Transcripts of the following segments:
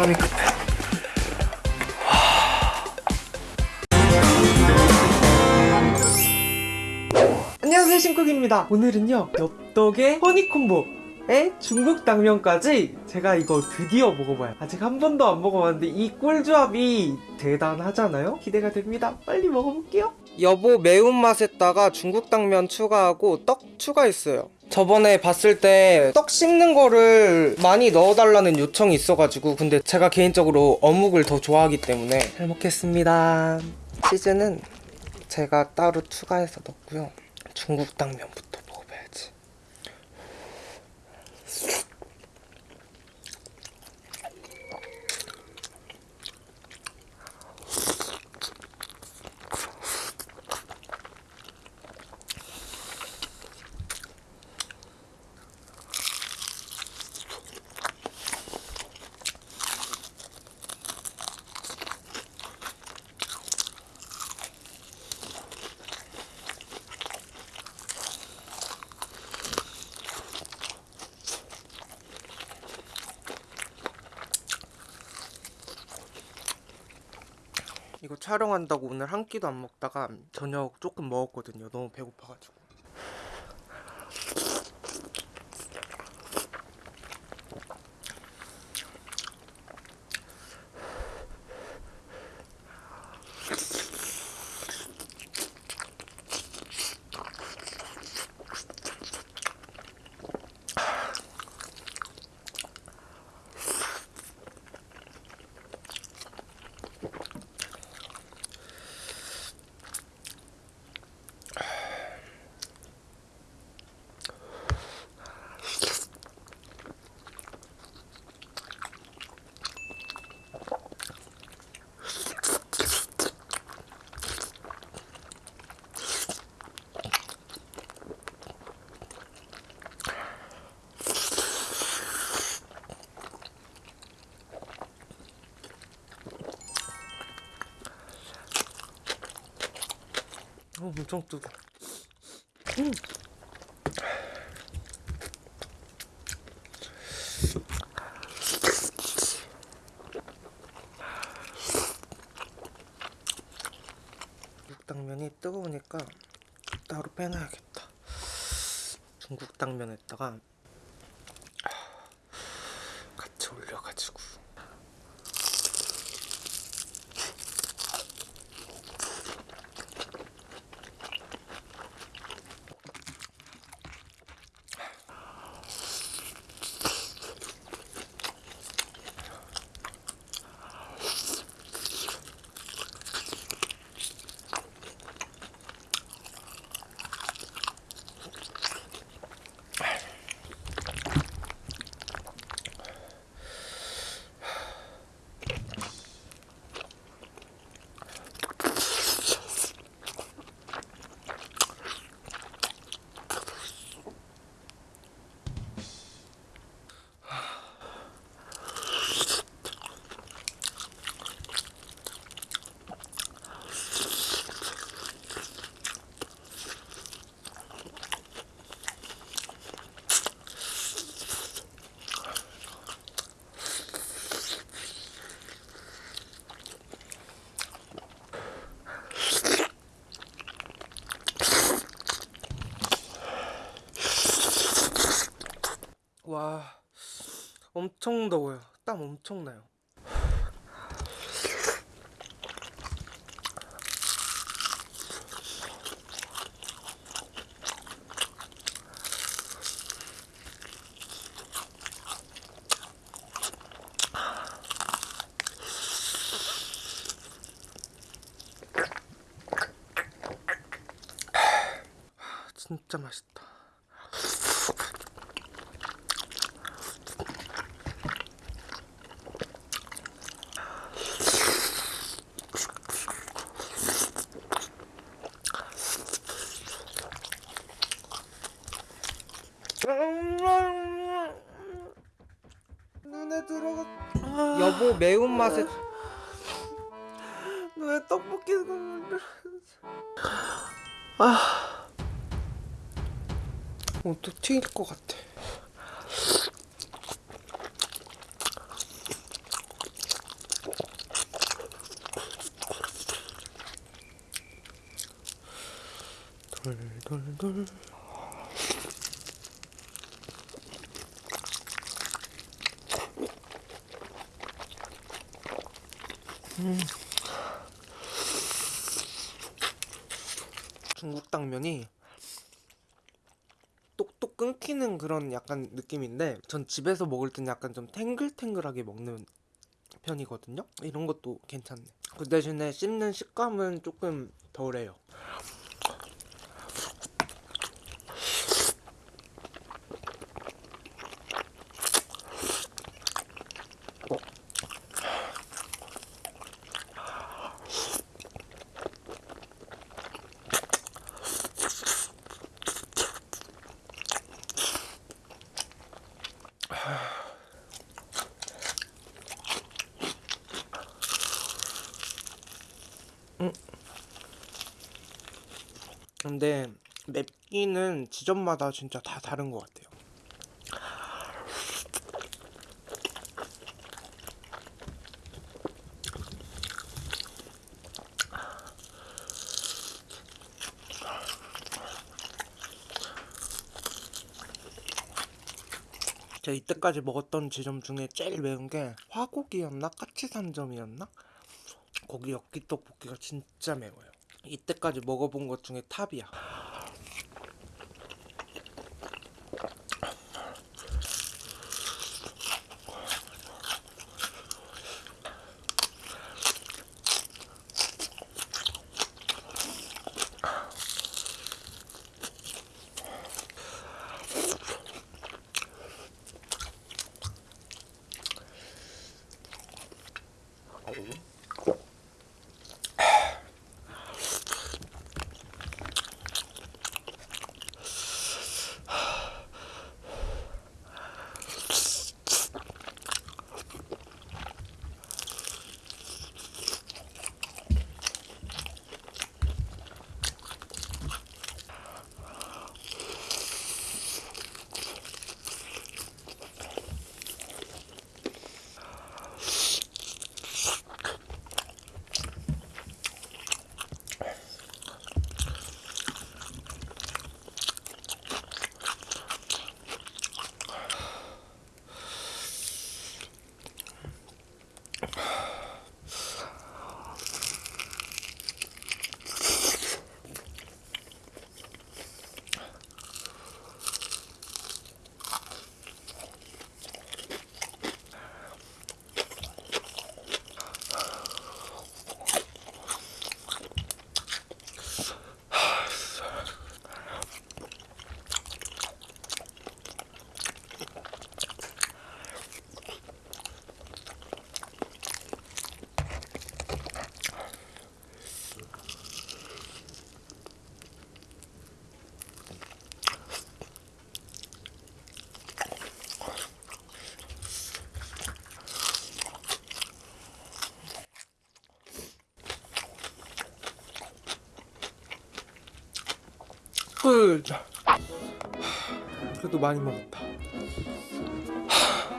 마음이 급해 안녕하세요 신쿡입니다. 오늘은요 엽떡의 허니콤보 에? 중국 당면까지 제가 이거 드디어 먹어봐요. 아직 한 번도 안 먹어봤는데 이 꿀조합이 대단하잖아요? 기대가 됩니다. 빨리 먹어볼게요. 여보 매운맛에다가 중국 당면 추가하고 떡 추가했어요. 저번에 봤을 때 떡 씹는 거를 많이 넣어달라는 요청이 있어가지고 근데 제가 개인적으로 어묵을 더 좋아하기 때문에 잘 먹겠습니다. 치즈는 제가 따로 추가해서 넣고요. 중국 당면부터 먹어봐야지 이거 촬영한다고 오늘 한 끼도 안 먹다가 저녁 조금 먹었거든요. 너무 배고파가지고 엄청 뜨거 음. 중국당면이 뜨거우니까 따로 빼놔야겠다 중국 당면에다가 같이 올려가지고 와 엄청 더워요. 땀 엄청 나요. 진짜 맛있다 뭐 매운맛에 왜 떡볶이 아. 어또 튀길 것 같아. 돌돌돌. 중국 당면이 똑똑 끊기는 그런 약간 느낌인데 전 집에서 먹을 땐 약간 좀 탱글탱글하게 먹는 편이거든요. 이런 것도 괜찮네. 그 대신에 씹는 식감은 조금 덜해요. 근데 맵기는 지점마다 진짜 다 다른 것 같아요. 제가 이때까지 먹었던 지점 중에 제일 매운 게 화곡이었나 까치산점이었나 거기 엽기 떡볶이가 진짜 매워요. 이때까지 먹어본 것 중에 탑이야. 끝. 그래도 많이 먹었다.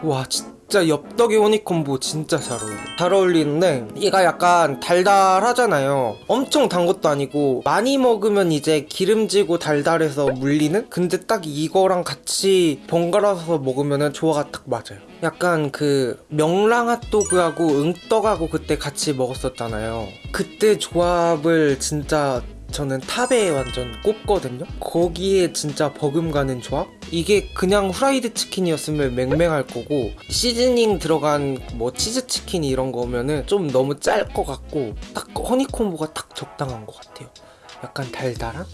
와 진짜 엽떡이 허니콤보 진짜 잘 어울려 잘 어울리는데 얘가 약간 달달하잖아요 엄청 단 것도 아니고 많이 먹으면 이제 기름지고 달달해서 물리는? 근데 딱 이거랑 같이 번갈아서 먹으면 조화가 딱 맞아요 약간 그 명랑 핫도그하고 응떡하고 그때 같이 먹었었잖아요 그때 조합을 진짜 저는 탑에 완전 꼽거든요 거기에 진짜 버금가는 조합? 이게 그냥 후라이드 치킨이었으면 맹맹할 거고 시즈닝 들어간 뭐 치즈 치킨 이런 거면은 좀 너무 짤 것 같고 딱 허니콤보가 딱 적당한 것 같아요 약간 달달한?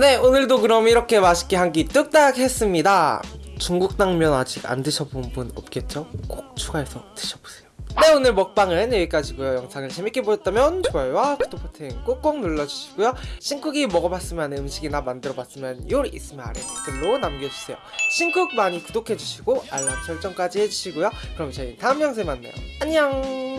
네 오늘도 그럼 이렇게 맛있게 한 끼 뚝딱 했습니다 중국 당면 아직 안 드셔본 분 없겠죠? 꼭 추가해서 드셔보세요 네 오늘 먹방은 여기까지고요. 영상을 재밌게 보셨다면 좋아요와 구독 버튼 꼭꼭 눌러주시고요. 신쿡이 먹어봤으면 하는 음식이나 만들어봤으면 요리 있으면 아래 댓글로 남겨주세요. 신쿡 많이 구독해주시고 알람 설정까지 해주시고요. 그럼 저희 다음 영상에 만나요. 안녕